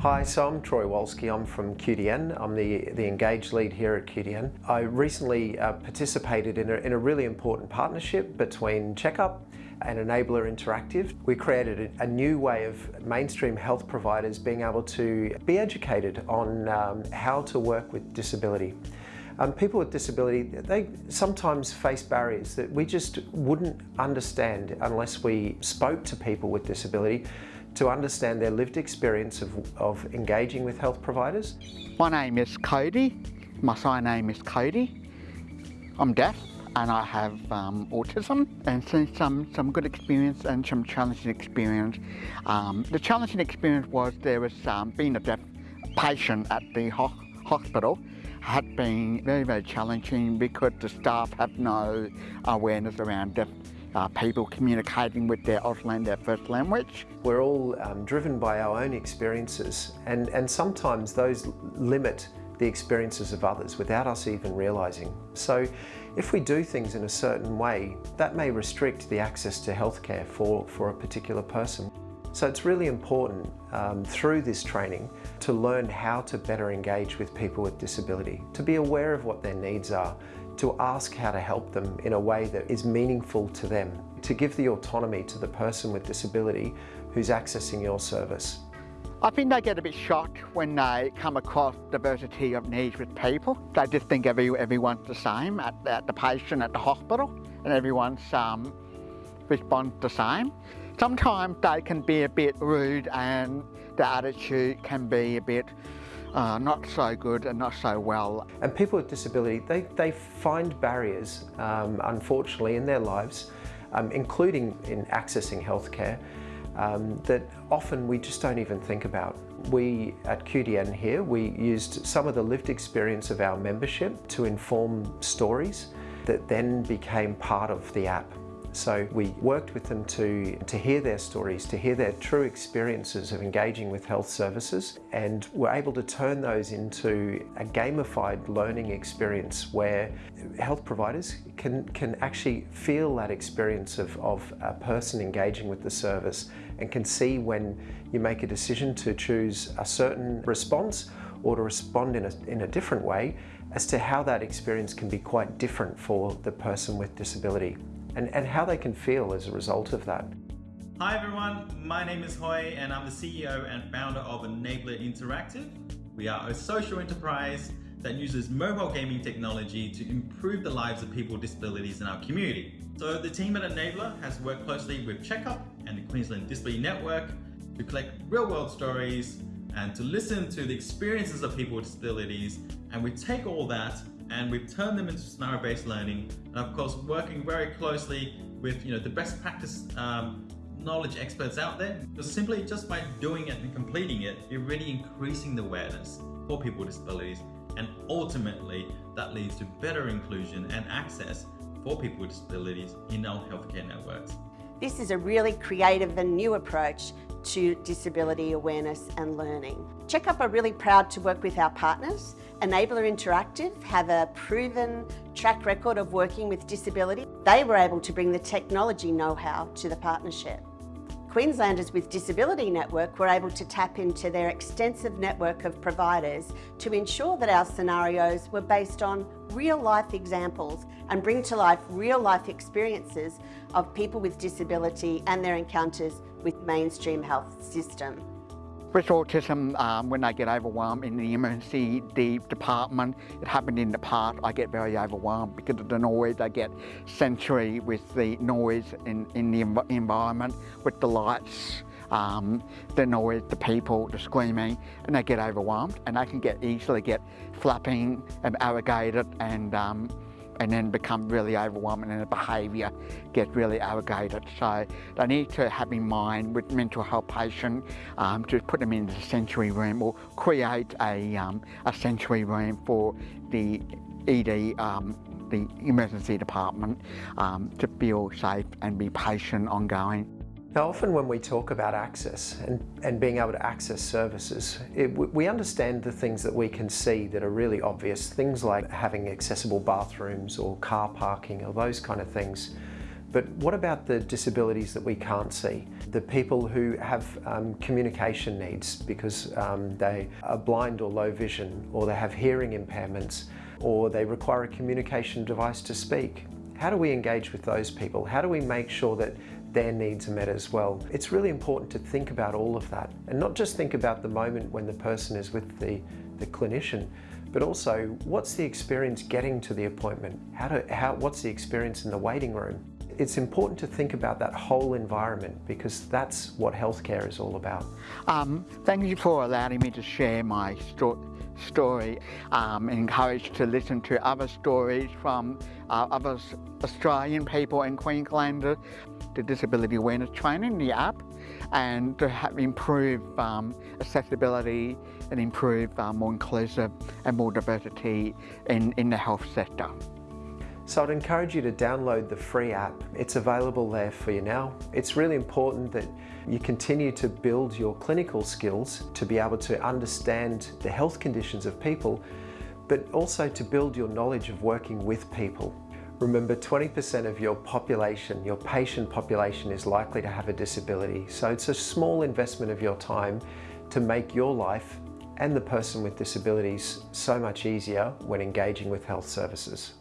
Hi, so I'm Troy Wolski. I'm from QDN. I'm the, the Engage lead here at QDN. I recently uh, participated in a, in a really important partnership between Checkup and Enabler Interactive. We created a, a new way of mainstream health providers being able to be educated on um, how to work with disability. Um, people with disability, they sometimes face barriers that we just wouldn't understand unless we spoke to people with disability to understand their lived experience of, of engaging with health providers. My name is Cody. My surname is Cody. I'm deaf and I have um, autism and seen some, some good experience and some challenging experience. Um, the challenging experience was there was um, being a deaf patient at the ho hospital had been very, very challenging because the staff have no awareness around deaf uh, people communicating with their Auslan, first language. We're all um, driven by our own experiences and, and sometimes those limit the experiences of others without us even realising. So if we do things in a certain way, that may restrict the access to healthcare for, for a particular person. So it's really important um, through this training to learn how to better engage with people with disability, to be aware of what their needs are, to ask how to help them in a way that is meaningful to them, to give the autonomy to the person with disability who's accessing your service. I think they get a bit shocked when they come across diversity of needs with people. They just think every, everyone's the same at, at the patient at the hospital and everyone's um, responds the same. Sometimes they can be a bit rude and the attitude can be a bit uh, not so good and not so well. And people with disability, they, they find barriers, um, unfortunately, in their lives, um, including in accessing healthcare, um, that often we just don't even think about. We at QDN here, we used some of the lived experience of our membership to inform stories that then became part of the app. So we worked with them to, to hear their stories, to hear their true experiences of engaging with health services and were able to turn those into a gamified learning experience where health providers can, can actually feel that experience of, of a person engaging with the service and can see when you make a decision to choose a certain response or to respond in a, in a different way as to how that experience can be quite different for the person with disability and, and how they can feel as a result of that. Hi everyone, my name is Hoy and I'm the CEO and founder of Enabler Interactive. We are a social enterprise that uses mobile gaming technology to improve the lives of people with disabilities in our community. So the team at Enabler has worked closely with Checkup and the Queensland Disability Network to collect real world stories and to listen to the experiences of people with disabilities and we take all that and we've turned them into scenario-based learning and of course working very closely with you know the best practice um, knowledge experts out there because simply just by doing it and completing it you're really increasing the awareness for people with disabilities and ultimately that leads to better inclusion and access for people with disabilities in our healthcare networks. This is a really creative and new approach to disability awareness and learning. Checkup are really proud to work with our partners. Enabler Interactive have a proven track record of working with disability. They were able to bring the technology know-how to the partnership. Queenslanders with Disability Network were able to tap into their extensive network of providers to ensure that our scenarios were based on real life examples and bring to life real life experiences of people with disability and their encounters with mainstream health system. With autism, um, when I get overwhelmed in the emergency department, it happened in the past, I get very overwhelmed because of the noise. I get sensory with the noise in, in the env environment, with the lights, um, the noise, the people, the screaming, and I get overwhelmed and I can get easily get flapping and arrogated and um, and then become really overwhelming and the behaviour gets really arrogated. So they need to have in mind with mental health patient um, to put them in the sensory room or create a, um, a sensory room for the ED, um, the emergency department um, to feel safe and be patient ongoing. Now often when we talk about access and, and being able to access services, it, we understand the things that we can see that are really obvious, things like having accessible bathrooms or car parking or those kind of things. But what about the disabilities that we can't see? The people who have um, communication needs because um, they are blind or low vision, or they have hearing impairments, or they require a communication device to speak. How do we engage with those people? How do we make sure that their needs are met as well? It's really important to think about all of that and not just think about the moment when the person is with the, the clinician, but also what's the experience getting to the appointment? How to, how, what's the experience in the waiting room? It's important to think about that whole environment because that's what healthcare is all about. Um, thank you for allowing me to share my sto story. Um, encouraged to listen to other stories from uh, other Australian people in Queensland, the disability awareness training, the app, and to have improve um, accessibility and improve uh, more inclusive and more diversity in, in the health sector. So I'd encourage you to download the free app. It's available there for you now. It's really important that you continue to build your clinical skills to be able to understand the health conditions of people, but also to build your knowledge of working with people. Remember 20% of your population, your patient population is likely to have a disability. So it's a small investment of your time to make your life and the person with disabilities so much easier when engaging with health services.